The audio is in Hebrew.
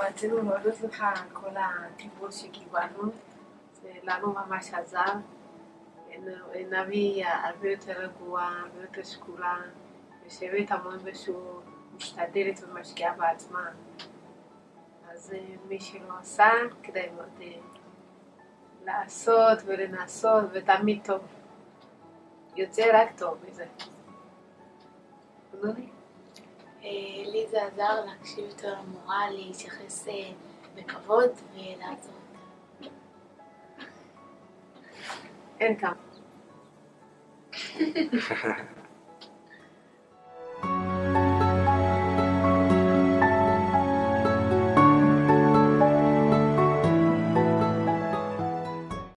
רצינו להודות לך על כל הטיפול שקיבלנו, לנו ממש עזר. נבי הרבה יותר רגועה, הרבה יותר שקולה, יושבת המון ושהוא משתדלת ומשקיעה בעצמה. אז אה, מי שלא עשה, כדאי מאוד אה, לעשות ולנסות, ותמיד טוב. יוצא רק טוב מזה. נוני? אה, לי זה עזר להקשיב יותר למורה, להתייחס בכבוד ולעזור. אין כמה.